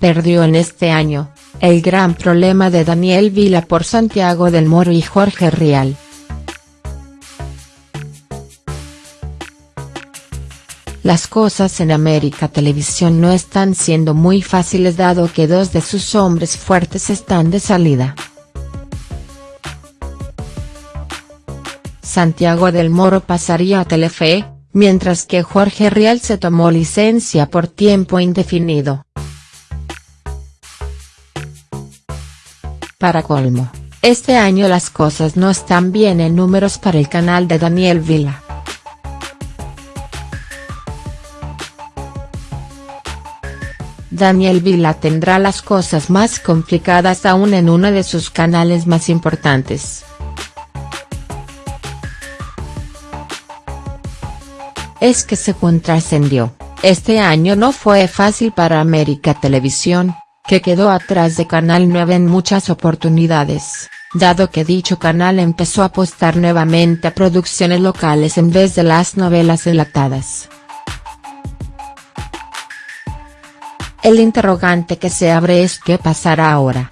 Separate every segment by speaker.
Speaker 1: perdió en este año, el gran problema de Daniel Vila por Santiago del Moro y Jorge Rial. Las cosas en América Televisión no están siendo muy fáciles dado que dos de sus hombres fuertes están de salida. Santiago del Moro pasaría a Telefe, mientras que Jorge Rial se tomó licencia por tiempo indefinido. Para colmo, este año las cosas no están bien en números para el canal de Daniel Vila. Daniel Vila tendrá las cosas más complicadas aún en uno de sus canales más importantes. Es que se trascendió, este año no fue fácil para América Televisión, que quedó atrás de Canal 9 en muchas oportunidades, dado que dicho canal empezó a apostar nuevamente a producciones locales en vez de las novelas enlatadas. El interrogante que se abre es qué pasará ahora.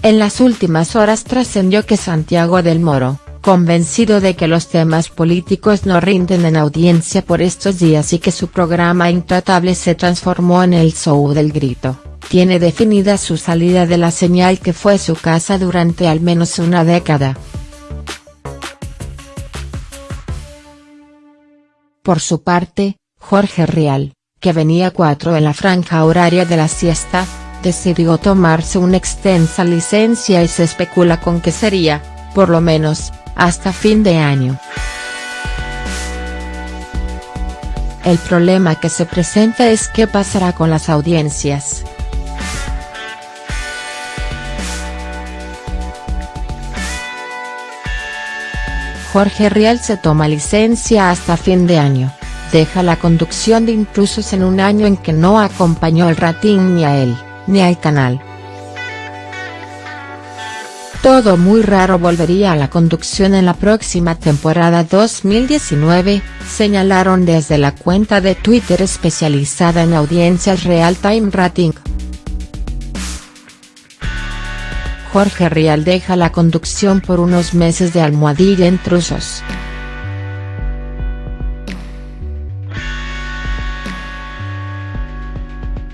Speaker 1: En las últimas horas trascendió que Santiago del Moro, convencido de que los temas políticos no rinden en audiencia por estos días y que su programa Intratable se transformó en el show del grito, tiene definida su salida de la señal que fue su casa durante al menos una década. Por su parte, Jorge Rial, que venía cuatro en la franja horaria de la siesta, decidió tomarse una extensa licencia y se especula con que sería, por lo menos, hasta fin de año. El problema que se presenta es qué pasará con las audiencias. Jorge Rial se toma licencia hasta fin de año, deja la conducción de Intrusos en un año en que no acompañó el rating ni a él, ni al canal. Todo muy raro volvería a la conducción en la próxima temporada 2019, señalaron desde la cuenta de Twitter especializada en audiencias Real Time Rating. Jorge Rial deja la conducción por unos meses de Almohadilla Intrusos.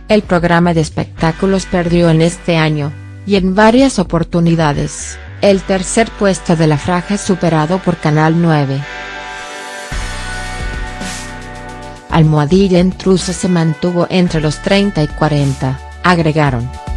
Speaker 1: El programa de espectáculos perdió en este año, y en varias oportunidades, el tercer puesto de la franja superado por Canal 9. Almohadilla Intrusos se mantuvo entre los 30 y 40, agregaron.